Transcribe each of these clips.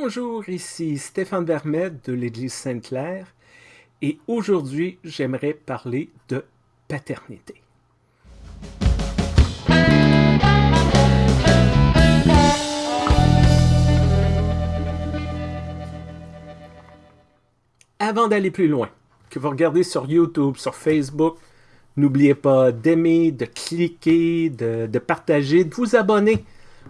Bonjour, ici Stéphane Vermette de l'Église Sainte-Claire et aujourd'hui j'aimerais parler de paternité. Avant d'aller plus loin, que vous regardez sur YouTube, sur Facebook, n'oubliez pas d'aimer, de cliquer, de, de partager, de vous abonner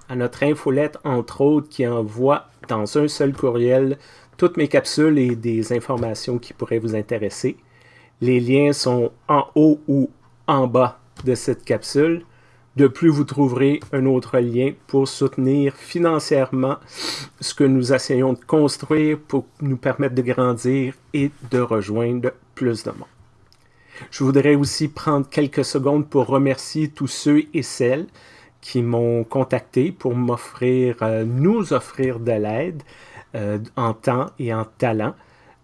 à notre infolette, entre autres, qui envoie dans un seul courriel toutes mes capsules et des informations qui pourraient vous intéresser. Les liens sont en haut ou en bas de cette capsule. De plus, vous trouverez un autre lien pour soutenir financièrement ce que nous essayons de construire pour nous permettre de grandir et de rejoindre plus de monde. Je voudrais aussi prendre quelques secondes pour remercier tous ceux et celles qui m'ont contacté pour m'offrir, euh, nous offrir de l'aide euh, en temps et en talent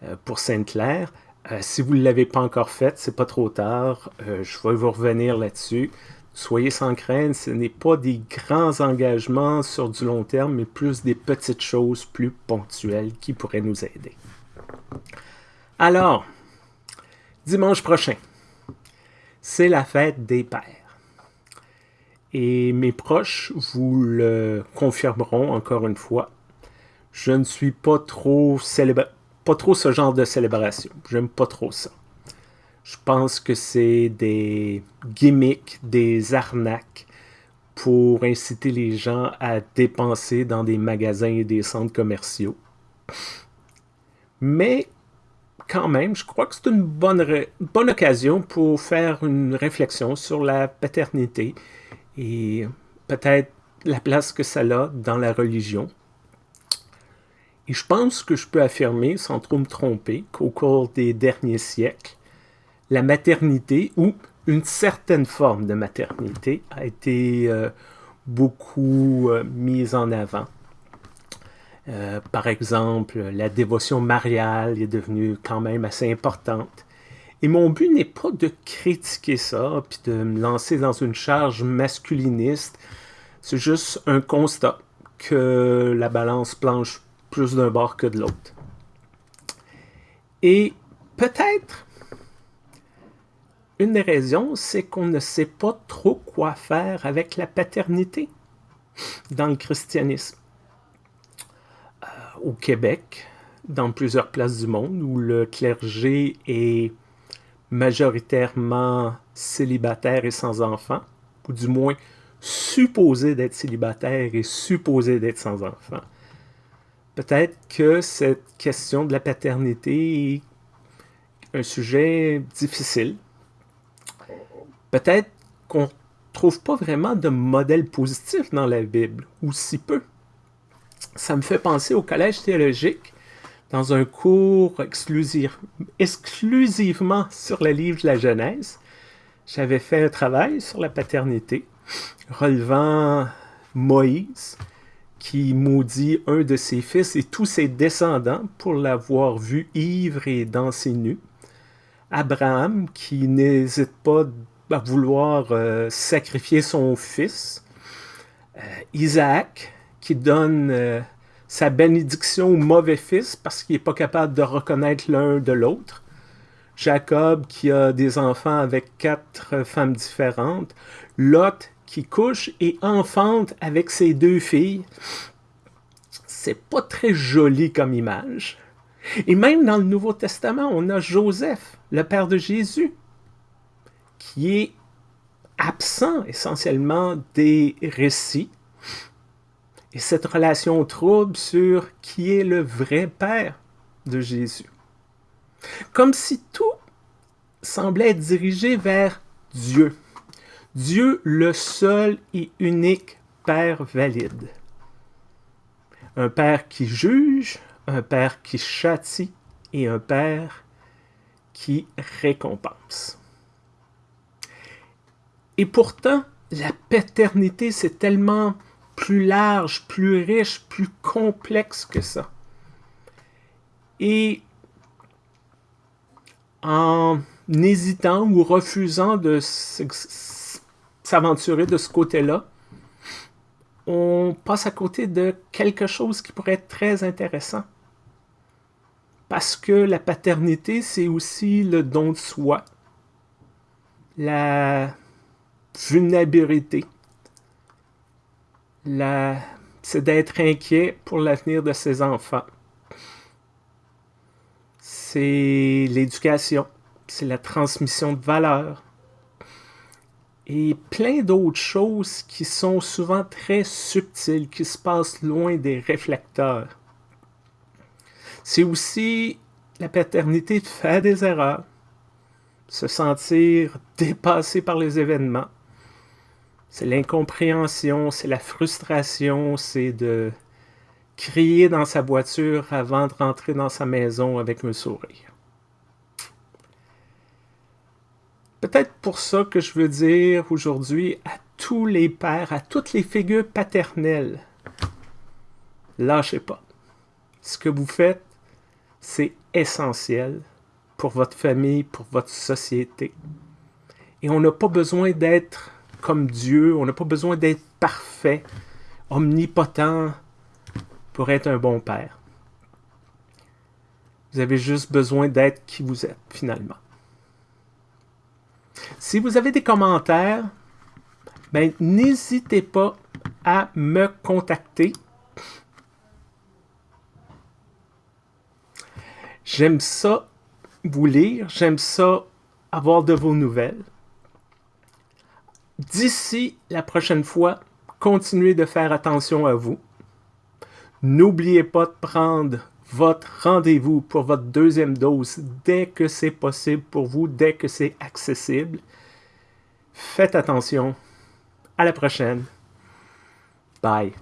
euh, pour Sainte-Claire. si vous ne l'avez pas encore fait, c'est pas trop tard. je vais vous revenir là-dessus. Soyez sans crainte, ce n'est pas des grands engagements sur du long terme, mais plus des petites choses plus ponctuelles qui pourraient nous aider. Alors, dimanche prochain, c'est la fête des pères. Et mes proches vous le confirmeront encore une fois. Je ne suis pas trop, ce genre de célébration. J'aime pas trop ça. Je pense que c'est des gimmicks, des arnaques pour inciter les gens à dépenser dans des magasins et des centres commerciaux. Mais quand même, je crois que c'est une bonne occasion pour faire une réflexion sur la paternité et peut-être la place que ça a dans la religion. Et je pense que je peux affirmer, sans trop me tromper, qu'au cours des derniers siècles, la maternité, ou une certaine forme de maternité, a été euh, beaucoup euh, mise en avant. Euh, par exemple, la dévotion mariale est devenue quand même assez importante. Et mon but n'est pas de critiquer ça, puis de me lancer dans une charge masculiniste. C'est juste un constat que la balance planche plus d'un bord que de l'autre. Et peut-être, une des raisons, c'est qu'on ne sait pas trop quoi faire avec la paternité dans le christianisme. Euh, au Québec, dans plusieurs places du monde, où le clergé est majoritairement célibataire et sans enfants, ou du moins supposé d'être célibataire et supposé d'être sans enfants. Peut-être que cette question de la paternité est un sujet difficile. Peut-être qu'on ne trouve pas vraiment de modèle positif dans la Bible, ou si peu. Ça me fait penser au collège théologique dans un cours exclusivement sur le livre de la Genèse. J'avais fait un travail sur la paternité, relevant Moïse, qui maudit un de ses fils et tous ses descendants pour l'avoir vu ivre et danser nu. Abraham, qui n'hésite pas à vouloir euh, sacrifier son fils. Euh, Isaac, qui donne euh, sa bénédiction au mauvais fils parce qu'il n'est pas capable de reconnaître l'un de l'autre. Jacob qui a des enfants avec quatre femmes différentes. Lot qui couche et enfante avec ses deux filles. C'est pas très joli comme image. Et même dans le Nouveau Testament, on a Joseph, le père de Jésus, qui est absent essentiellement des récits et cette relation trouble sur qui est le vrai Père de Jésus. Comme si tout semblait être dirigé vers Dieu. Dieu le seul et unique Père valide. Un Père qui juge, un Père qui châtie et un Père qui récompense. Et pourtant, la paternité, c'est tellement plus large, plus riche, plus complexe que ça. Et en hésitant ou refusant de s'aventurer de ce côté-là, on passe à côté de quelque chose qui pourrait être très intéressant. Parce que la paternité, c'est aussi le don de soi, la vulnérabilité. C'est d'être inquiet pour l'avenir de ses enfants. C'est l'éducation, c'est la transmission de valeurs, et plein d'autres choses qui sont souvent très subtiles, qui se passent loin des réflecteurs. C'est aussi la paternité de faire des erreurs, se sentir dépassé par les événements. C'est l'incompréhension, c'est la frustration, c'est de crier dans sa voiture avant de rentrer dans sa maison avec un sourire. Peut-être pour ça que je veux dire aujourd'hui à tous les pères, à toutes les figures paternelles, lâchez pas. Ce que vous faites, c'est essentiel pour votre famille, pour votre société. Et on n'a pas besoin d'être comme Dieu, on n'a pas besoin d'être parfait, omnipotent pour être un bon père. Vous avez juste besoin d'être qui vous êtes finalement. Si vous avez des commentaires, ben, n'hésitez pas à me contacter. J'aime ça vous lire, j'aime ça avoir de vos nouvelles. D'ici la prochaine fois, continuez de faire attention à vous. N'oubliez pas de prendre votre rendez-vous pour votre deuxième dose dès que c'est possible pour vous, dès que c'est accessible. Faites attention. À la prochaine. Bye.